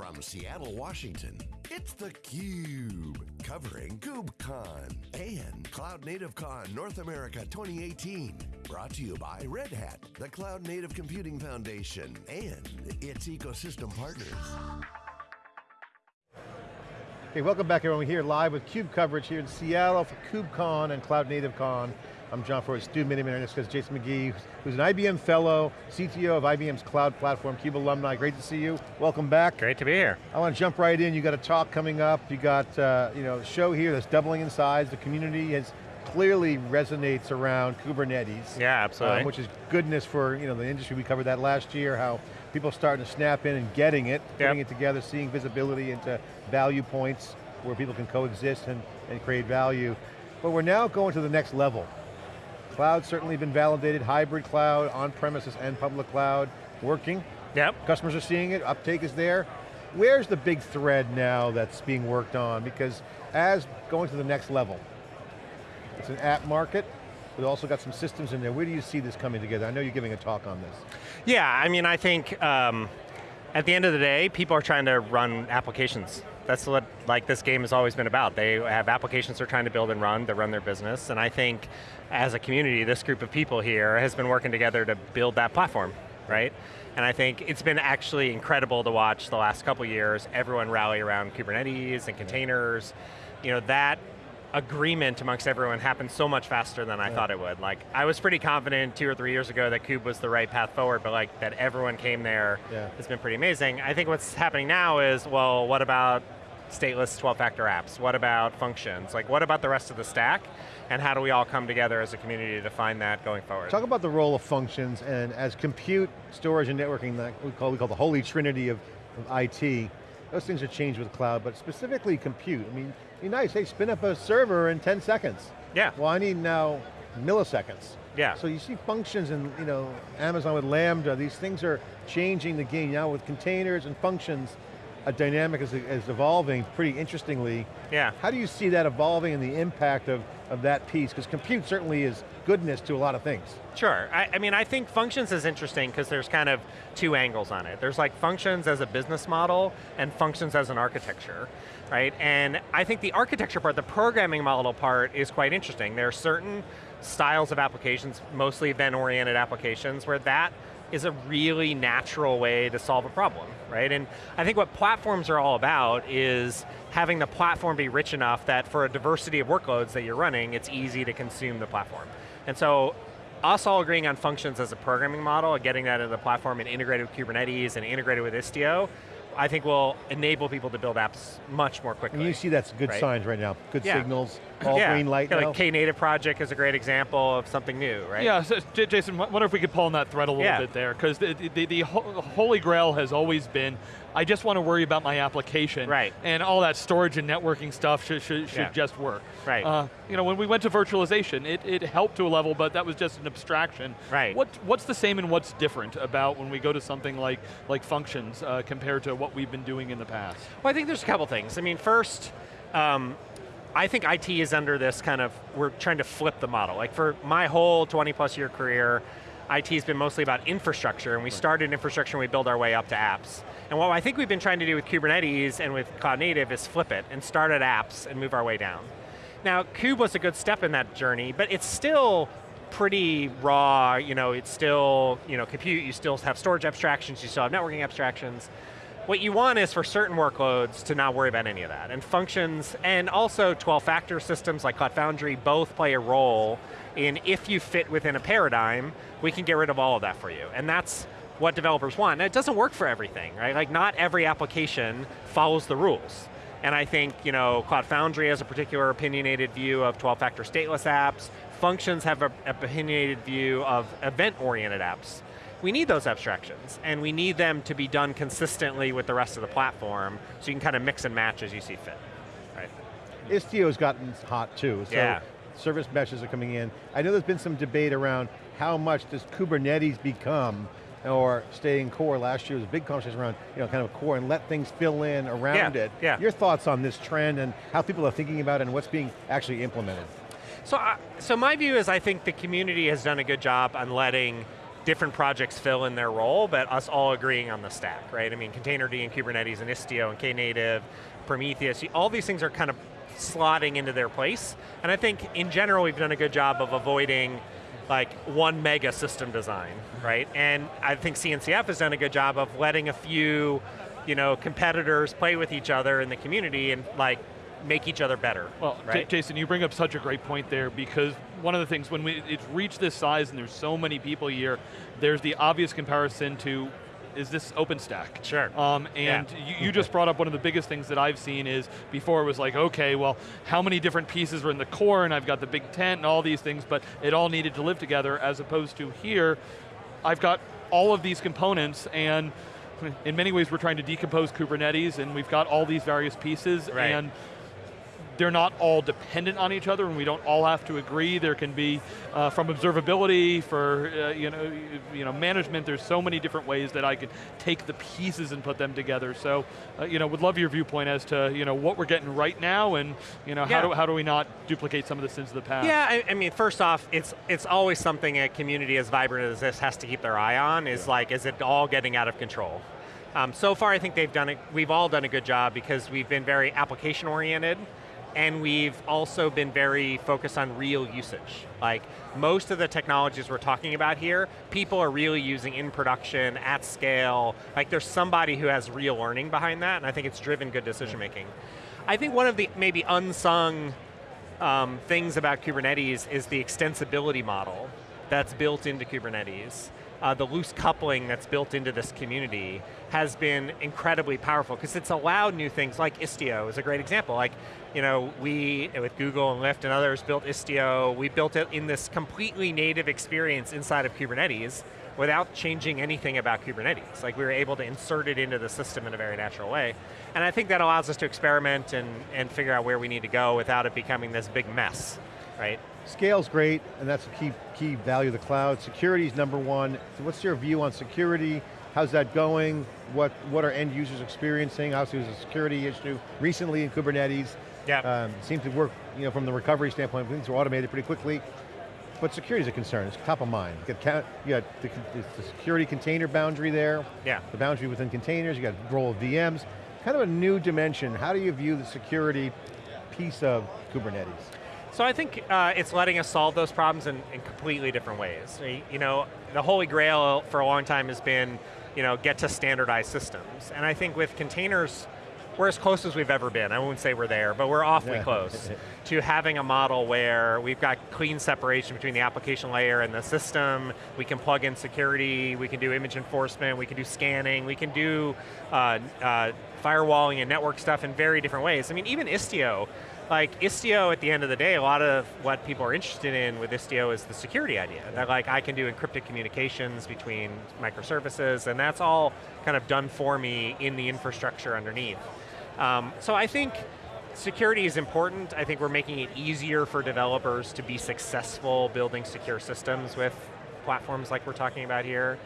From Seattle, Washington, it's theCUBE, covering KubeCon and Cloud Native Con North America 2018. Brought to you by Red Hat, the Cloud Native Computing Foundation, and its ecosystem partners. Okay, welcome back everyone. We're here live with CUBE coverage here in Seattle for KubeCon and Cloud Native Con. I'm John Furrier, Stu Miniman, and because Jason McGee, who's an IBM fellow, CTO of IBM's cloud platform, CUBE alumni, great to see you. Welcome back. Great to be here. I want to jump right in. You got a talk coming up. You got uh, you know a show here that's doubling in size. The community has clearly resonates around Kubernetes. Yeah, absolutely. Um, which is goodness for you know the industry. We covered that last year, how people are starting to snap in and getting it, Yep. it together, seeing visibility into value points where people can coexist and, and create value. But we're now going to the next level. Cloud's certainly been validated, hybrid cloud, on-premises and public cloud, working. Yep. Customers are seeing it, uptake is there. Where's the big thread now that's being worked on? Because as going to the next level, it's an app market, We've also got some systems in there. Where do you see this coming together? I know you're giving a talk on this. Yeah, I mean, I think um, at the end of the day, people are trying to run applications. That's what like this game has always been about. They have applications they're trying to build and run, to run their business, and I think as a community, this group of people here has been working together to build that platform, right? And I think it's been actually incredible to watch the last couple years, everyone rally around Kubernetes and containers. You know, that agreement amongst everyone happened so much faster than I thought it would. Like, I was pretty confident two or three years ago that Kube was the right path forward, but like that everyone came there Yeah. has been pretty amazing. I think what's happening now is, well, what about stateless 12-factor apps? What about functions? Like, what about the rest of the stack? And how do we all come together as a community to find that going forward? Talk about the role of functions and as compute, storage, and networking, that we call, we call the holy trinity of, of IT, those things have changed with cloud, but specifically compute. I mean, be nice, hey, spin up a server in 10 seconds. Yeah. Well, I need now milliseconds. Yeah. So you see functions in you know, Amazon with Lambda, these things are changing the game now with containers and functions. A dynamic is, is evolving pretty interestingly. Yeah. How do you see that evolving and the impact of, of that piece? Because compute certainly is goodness to a lot of things. Sure, I, I mean, I think functions is interesting because there's kind of two angles on it. There's like functions as a business model and functions as an architecture, right? And I think the architecture part, the programming model part is quite interesting. There are certain styles of applications, mostly event-oriented applications, where that is a really natural way to solve a problem, right? And I think what platforms are all about is having the platform be rich enough that for a diversity of workloads that you're running, it's easy to consume the platform. And so us all agreeing on functions as a programming model getting that into the platform and integrated with Kubernetes and integrated with Istio, I think will enable people to build apps much more quickly. And you see that's good Right. signs right now. Good Yeah. signals, all yeah. green light yeah, now. Like Knative project is a great example of something new, right? Yeah, so, Jason, w- wonder if we could pull on that thread a little Yeah. bit there, because the, the, the ho- holy grail has always been, I just want to worry about my application. Right. And all that storage and networking stuff should, should, should Yeah. just work. Right. Uh, you know, when we went to virtualization, it, it helped to a level, but that was just an abstraction. Right. What, what's the same and what's different about when we go to something like, like functions uh, compared to what we've been doing in the past? Well, I think there's a couple things. I mean, first, um, I think IT is under this kind of, we're trying to flip the model. Like for my whole 20 plus year career, IT has been mostly about infrastructure, and we started infrastructure and we build our way up to apps. And what I think we've been trying to do with Kubernetes and with Cloud Native is flip it and start at apps and move our way down. Now, Kube was a good step in that journey, but it's still pretty raw, you know, it's still, you know, compute, you still have storage abstractions, you still have networking abstractions. What you want is for certain workloads to not worry about any of that. And functions, and also 12-factor systems like Cloud Foundry both play a role in if you fit within a paradigm, we can get rid of all of that for you. And that's what developers want. And it doesn't work for everything, right? Like not every application follows the rules. And I think, you know, Cloud Foundry has a particular opinionated view of 12-factor stateless apps. Functions have an opinionated view of event-oriented apps. We need those abstractions, and we need them to be done consistently with the rest of the platform, so you can kind of mix and match as you see fit. Right. Istio's gotten hot too. So Yeah. service meshes are coming in. I know there's been some debate around how much does Kubernetes become or stay in core. Last year was a big conversation around you know, kind of core and let things fill in around Yeah, it. yeah. Your thoughts on this trend and how people are thinking about it and what's being actually implemented? So, I so my view is I think the community has done a good job on letting different projects fill in their role, but us all agreeing on the stack, right? I mean, Containerd and Kubernetes and Istio and Knative, Prometheus, all these things are kind of slotting into their place. And I think in general we've done a good job of avoiding like one mega system design, right? And I think CNCF has done a good job of letting a few you know, competitors play with each other in the community and like make each other better. Well, right? Jason, you bring up such a great point there because one of the things when we, it's reached this size and there's so many people here, there's the obvious comparison to is this OpenStack? Sure. Um, and yeah. you, you, just brought up one of the biggest things that I've seen is before it was like, okay, well, how many different pieces are in the core and I've got the big tent and all these things, but it all needed to live together as opposed to here, I've got all of these components and in many ways we're trying to decompose Kubernetes and we've got all these various pieces right. and they're not all dependent on each other and we don't all have to agree. There can be, uh, from observability, for uh, you, know, you know, management, there's so many different ways that I can take the pieces and put them together. So, uh, you know, would love your viewpoint as to, you know, what we're getting right now and, you know, yeah. how, do, how do we not duplicate some of the sins of the past? Yeah, I, I, mean, first off, it's, it's always something a community as vibrant as this has to keep their eye on, is yeah. like, is it all getting out of control? Um, so far, I think they've done it, we've all done a good job because we've been very application oriented, and we've also been very focused on real usage. Like, most of the technologies we're talking about here, people are really using in production, at scale, like there's somebody who has real learning behind that, and I think it's driven good decision making. I think one of the maybe unsung um, things about Kubernetes is the extensibility model that's built into Kubernetes uh, the loose coupling that's built into this community has been incredibly powerful because it's allowed new things like Istio is a great example. Like, you know, we, with Google and Lyft and others, built Istio. We built it in this completely native experience inside of Kubernetes without changing anything about Kubernetes. Like we were able to insert it into the system in a very natural way. And I think that allows us to experiment and, and figure out where we need to go without it becoming this big mess, right? Scale's great, and that's a key, key value of the cloud. Security is number one. So what's your view on security? How's that going? What, what are end users experiencing? Obviously there's a security issue recently in Kubernetes. Yeah. Um, seems to work you know, from the recovery standpoint, things are automated pretty quickly. But security is a concern, it's top of mind. You got, you got the, the, security container boundary there. Yeah. The boundary within containers, you got role of VMs. Kind of a new dimension. How do you view the security piece of Kubernetes? So I think uh, it's letting us solve those problems in, in, completely different ways. You know, the holy grail for a long time has been, you know, get to standardized systems. And I think with containers, we're as close as we've ever been. I won't say we're there, but we're awfully yeah. close to having a model where we've got clean separation between the application layer and the system. We can plug in security, we can do image enforcement, we can do scanning, we can do uh, uh, firewalling and network stuff in very different ways. I mean, even Istio, like Istio at the end of the day, a lot of what people are interested in with Istio is the security idea. That like I can do encrypted communications between microservices and that's all kind of done for me in the infrastructure underneath. Um, so I think security is important. I think we're making it easier for developers to be successful building secure systems with platforms like we're talking about here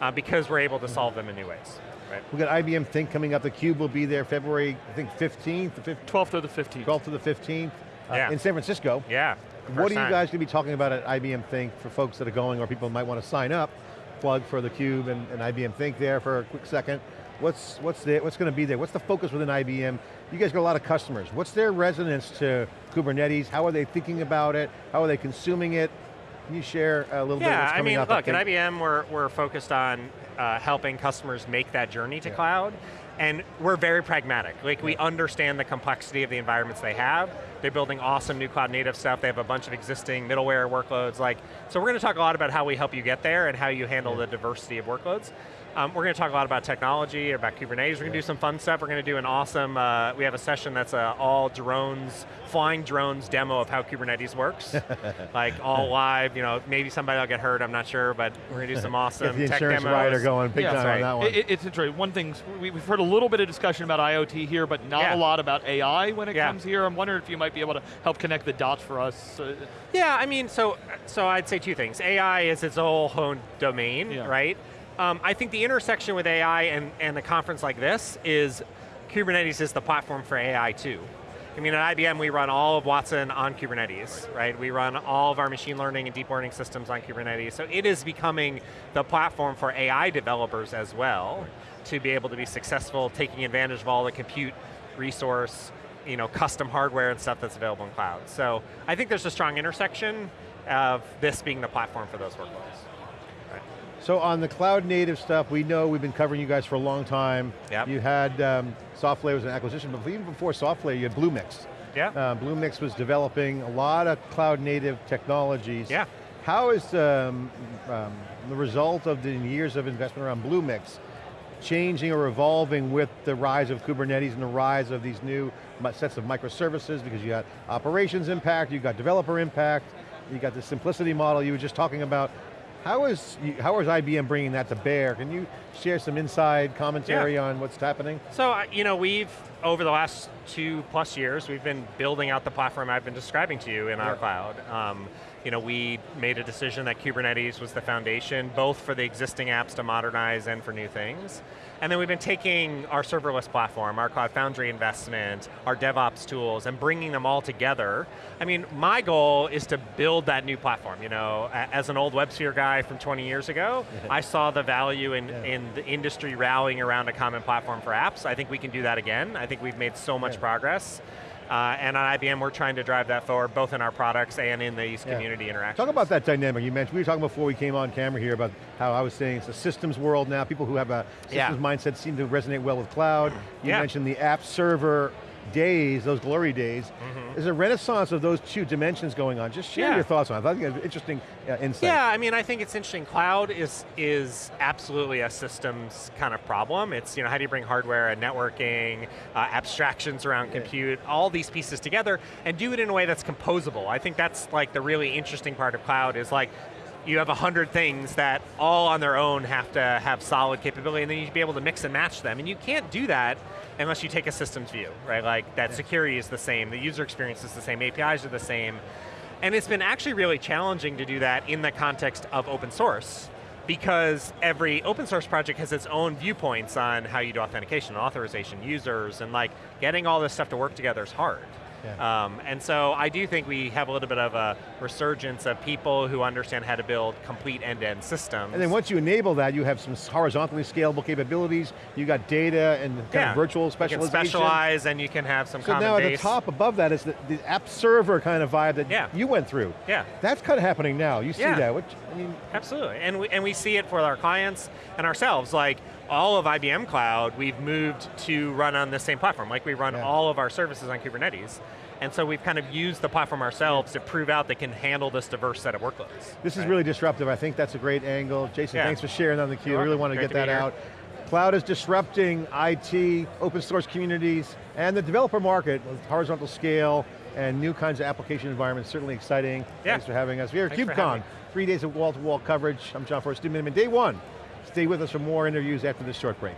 uh, because we're able to solve them in new ways. Right. We've got IBM Think coming up. The Cube will be there February, I think 15th? 15th 12th to the 15th. 12th to the 15th. Uh, yeah. In San Francisco. Yeah. What are you time. guys going to be talking about at IBM Think for folks that are going or people might want to sign up? Plug for the Cube and, and IBM Think there for a quick second. What's, what's, the, what's going to be there? What's the focus within IBM? You guys got a lot of customers. What's their resonance to Kubernetes? How are they thinking about it? How are they consuming it? Can you share a little yeah, bit what's coming I mean, up? look, at IBM we're, we're focused on uh, helping customers make that journey to yeah. cloud. And we're very pragmatic. Like we understand the complexity of the environments they have. They're building awesome new cloud native stuff. They have a bunch of existing middleware workloads. Like, so we're going to talk a lot about how we help you get there and how you handle yeah. the diversity of workloads. Um, we're going to talk a lot about technology, about Kubernetes. We're going to do some fun stuff. We're going to do an awesome, uh, we have a session that's a all drones, flying drones demo of how Kubernetes works. like all live, you know, maybe somebody will get hurt, I'm not sure, but we're going to do some awesome get the tech insurance demos. rider going big yeah, time right. on that one. It, it's interesting. One thing, we, have heard a little bit of discussion about IoT here, but not yeah. a lot about AI when it yeah. comes here. I'm wondering if you might be able to help connect the dots for us. Uh, yeah, I mean, so, so I'd say two things. AI is its whole own domain, yeah. right? Um, I think the intersection with AI and, and a conference like this is Kubernetes is the platform for AI too. I mean, at IBM, we run all of Watson on Kubernetes, right? We run all of our machine learning and deep learning systems on Kubernetes. So it is becoming the platform for AI developers as well to be able to be successful taking advantage of all the compute resource, you know, custom hardware and stuff that's available in cloud. So I think there's a strong intersection of this being the platform for those workloads. So on the cloud native stuff, we know we've been covering you guys for a long time. Yep. You had, um, SoftLayer was an acquisition, but even before SoftLayer, you had Bluemix. Yeah. Uh, Bluemix was developing a lot of cloud native technologies. Yeah. How is um, um, the result of the years of investment around Bluemix changing or evolving with the rise of Kubernetes and the rise of these new sets of microservices because you got operations impact, you got developer impact, you got the simplicity model you were just talking about. How is, how is IBM bringing that to bear? Can you share some inside commentary on what's happening? So, you know, we've, over the last two plus years, we've been building out the platform I've been describing to you in our cloud. Um, you know, we made a decision that Kubernetes was the foundation, both for the existing apps to modernize and for new things. And then we've been taking our serverless platform, our Cloud Foundry investment, our DevOps tools, and bringing them all together. I mean, my goal is to build that new platform. You know, as an old WebSphere guy from 20 years ago, I saw the value in, Yeah. in the industry rallying around a common platform for apps. I think we can do that again. I think we've made so much Yeah. progress. Uh, and on IBM, we're trying to drive that forward, both in our products and in these Yeah. community interactions. Talk about that dynamic you mentioned. We were talking before we came on camera here about how I was saying it's a systems world now. People who have a Yeah. systems mindset seem to resonate well with cloud. You Yeah. mentioned the app server days, those glory days. Mm-hmm. There's a renaissance of those two dimensions going on. Just share Yeah. your thoughts on it. I think it's an interesting uh, insight. Yeah, I mean, I think it's interesting. Cloud is is absolutely a systems kind of problem. It's you know how do you bring hardware and networking, uh, abstractions around compute, all these pieces together, and do it in a way that's composable. I think that's like the really interesting part of cloud is like. You have a hundred things that all on their own have to have solid capability, and then you should be able to mix and match them. And you can't do that unless you take a systems view, right? Like that security is the same, the user experience is the same, APIs are the same, and it's been actually really challenging to do that in the context of open source because every open source project has its own viewpoints on how you do authentication, authorization, users, and like getting all this stuff to work together is hard. Yeah. Um, and so I do think we have a little bit of a resurgence of people who understand how to build complete end-to-end systems. And then once you enable that, you have some horizontally scalable capabilities. You got data and kind yeah. of virtual You specialization. can specialize and you can have some So now at the top above that is the, the app server kind of vibe that Yeah. you went through. Yeah. That's kind of happening now. You see that, which, I mean, Absolutely, and we, and we see it for our clients and ourselves. Like all of IBM Cloud, we've moved to run on the same platform. Like we run Yeah. all of our services on Kubernetes. And so we've kind of used the platform ourselves to prove out they can handle this diverse set of workloads. This is really disruptive. I think that's a great angle. Jason, Yeah. thanks for sharing on the cube. I really want to get to that out. Cloud is disrupting IT, open source communities, and the developer market with horizontal scale and new kinds of application environments, certainly exciting. Yeah. Thanks for having us. At Thanks for having KubeCon, three days of wall-to-wall coverage. I'm John Furrier, Stu Miniman, day one. Stay with us for more interviews after this short break.